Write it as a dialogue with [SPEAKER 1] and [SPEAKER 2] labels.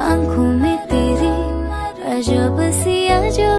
[SPEAKER 1] आँखों में तेरी अजब सी